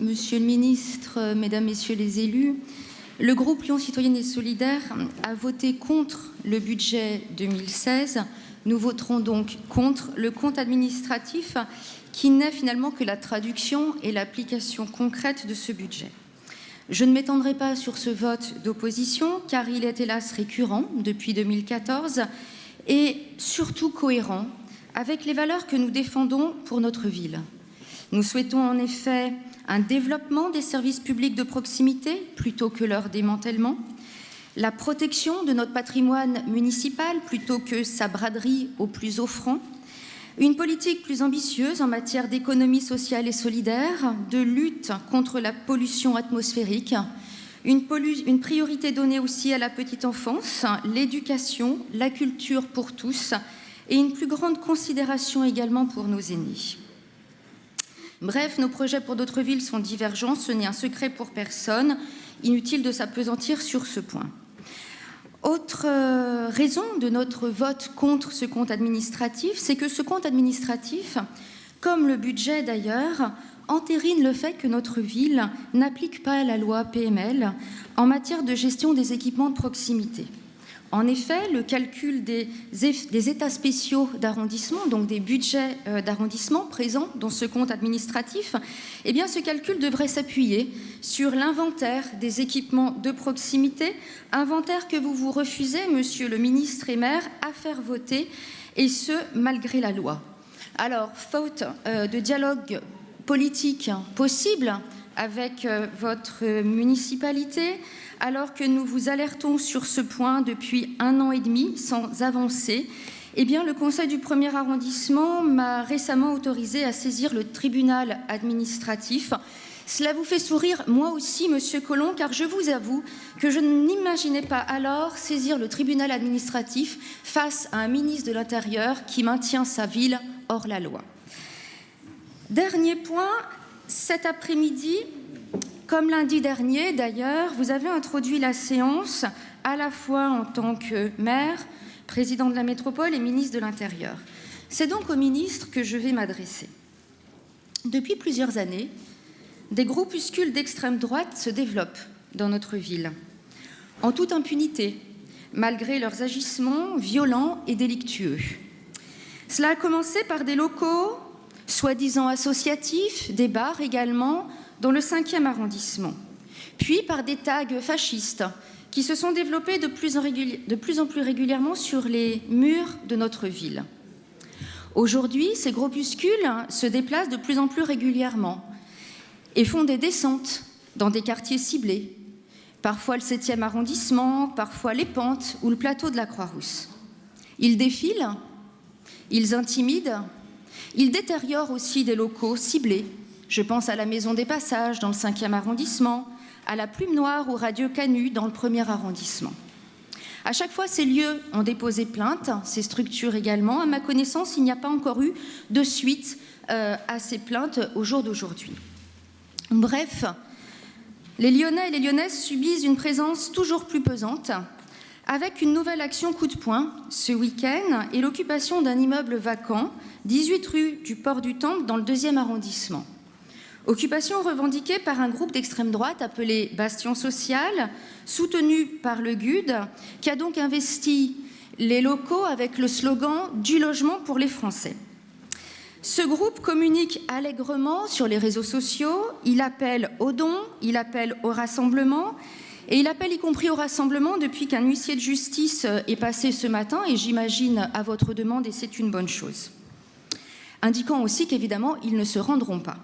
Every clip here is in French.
Monsieur le Ministre, euh, Mesdames, Messieurs les élus, le groupe Lyon Citoyenne et Solidaire a voté contre le budget 2016. Nous voterons donc contre le compte administratif qui n'est finalement que la traduction et l'application concrète de ce budget. Je ne m'étendrai pas sur ce vote d'opposition car il est hélas récurrent depuis 2014 et surtout cohérent avec les valeurs que nous défendons pour notre ville. Nous souhaitons en effet un développement des services publics de proximité plutôt que leur démantèlement, la protection de notre patrimoine municipal plutôt que sa braderie au plus offrant, une politique plus ambitieuse en matière d'économie sociale et solidaire, de lutte contre la pollution atmosphérique, une, une, priorité donnée aussi à la petite enfance, l'éducation, la culture pour tous et une plus grande considération également pour nos aînés. Bref, nos projets pour d'autres villes sont divergents, ce n'est un secret pour personne, inutile de s'apesantir sur ce point. Autre euh, raison de notre vote contre ce compte administratif, c'est que ce compte administratif, comme le budget d'ailleurs, entérine le fait que notre ville n'applique pas la loi PML en matière de gestion des équipements de proximité. En effet, le calcul des, états spéciaux d'arrondissement, donc des budgets euh, d'arrondissement présents dans ce compte administratif, eh bien, ce calcul devrait s'appuyer sur l'inventaire des équipements de proximité, inventaire que vous vous refusez, monsieur le ministre et maire, à faire voter, et ce, malgré la loi. Alors, faute euh, de dialogue politique possible avec euh, votre municipalité, alors que nous vous alertons sur ce point depuis un an et demi sans avancer, eh bien, le Conseil du premier arrondissement m'a récemment autorisé à saisir le tribunal administratif. Cela vous fait sourire, moi aussi, Monsieur Collomb, car je vous avoue que je n'imaginais pas alors saisir le tribunal administratif face à un ministre de l'Intérieur qui maintient sa ville hors la loi. Dernier point, cet après-midi, comme lundi dernier, d'ailleurs, vous avez introduit la séance à la fois en tant que maire, président de la métropole et ministre de l'Intérieur. C'est donc au ministre que je vais m'adresser. Depuis plusieurs années, des groupuscules d'extrême droite se développent dans notre ville, en toute impunité, malgré leurs agissements violents et délictueux. Cela a commencé par des locaux soi-disant associatifs, des bars également, dans le 5e arrondissement, puis par des tags fascistes qui se sont développés de plus, en plus régulièrement sur les murs de notre ville. Aujourd'hui, ces groupuscules se déplacent de plus en plus régulièrement et font des descentes dans des quartiers ciblés, parfois le 7e arrondissement, parfois les pentes ou le plateau de la Croix-Rousse. Ils défilent, ils intimident, ils détériorent aussi des locaux ciblés je pense à la Maison des Passages dans le 5e arrondissement, à la Plume Noire ou Radio Canu dans le 1er arrondissement. À chaque fois, ces lieux ont déposé plainte, ces structures également. À ma connaissance, il n'y a pas encore eu de suite euh, à ces plaintes au jour d'aujourd'hui. Bref, les Lyonnais et les Lyonnaises subissent une présence toujours plus pesante, avec une nouvelle action coup de poing ce week-end et l'occupation d'un immeuble vacant, 18 rue du Port du Temple, dans le 2e arrondissement. Occupation revendiquée par un groupe d'extrême droite appelé Bastion Social, soutenu par le GUD, qui a donc investi les locaux avec le slogan « Du logement pour les Français ». Ce groupe communique allègrement sur les réseaux sociaux, il appelle au don, il appelle au rassemblement, et il appelle y compris au rassemblement depuis qu'un huissier de justice est passé ce matin, et j'imagine à votre demande, et c'est une bonne chose. Indiquant aussi qu'évidemment, ils ne se rendront pas.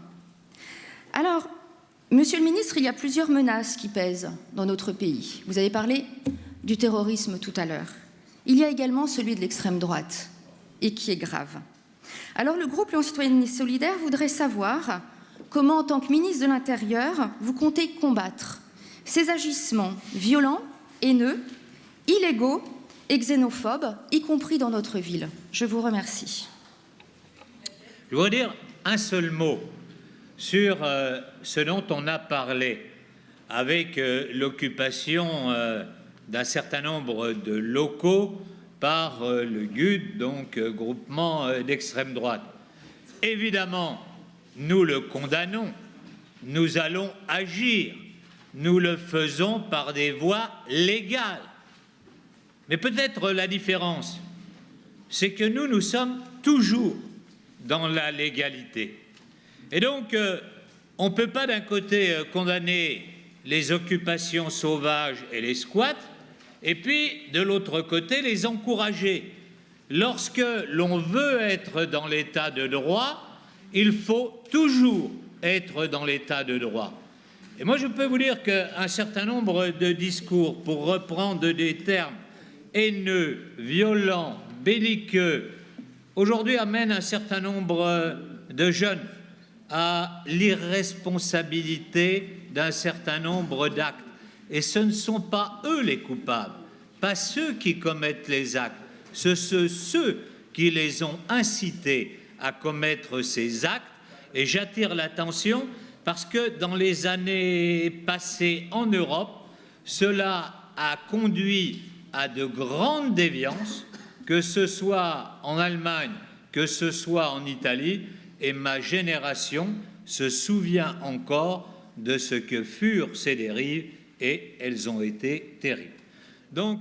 Alors, Monsieur le ministre, il y a plusieurs menaces qui pèsent dans notre pays. Vous avez parlé du terrorisme tout à l'heure. Il y a également celui de l'extrême droite, et qui est grave. Alors le groupe Lyon Citoyenne et Solidaire voudrait savoir comment, en tant que ministre de l'Intérieur, vous comptez combattre ces agissements violents, haineux, illégaux et xénophobes, y compris dans notre ville. Je vous remercie. Je voudrais dire un seul mot sur euh, ce dont on a parlé avec euh, l'occupation euh, d'un certain nombre de locaux par le GUD, donc groupement d'extrême droite. Évidemment, nous le condamnons nous allons agir. Nous le faisons par des voies légales. Mais peut-être la différence, c'est que nous, nous sommes toujours dans la légalité. Et donc, euh, on ne peut pas d'un côté euh, condamner les occupations sauvages et les squats, et puis de l'autre côté les encourager. Lorsque l'on veut être dans l'état de droit, il faut toujours être dans l'état de droit. Moi, je peux vous dire qu'un certain nombre de discours, pour reprendre des termes haineux, violents, belliqueux, aujourd'hui amènent un certain nombre de jeunes à l'irresponsabilité d'un certain nombre d'actes. Et ce ne sont pas eux les coupables, pas ceux qui commettent les actes, ce sont ceux qui les ont incités à commettre ces actes. Et j'attire l'attention parce que dans les années passées en Europe, cela a conduit à de grandes déviances, que ce soit en Allemagne, que ce soit en Italie, et ma génération se souvient encore de ce que furent ces dérives et elles ont été terribles. Donc,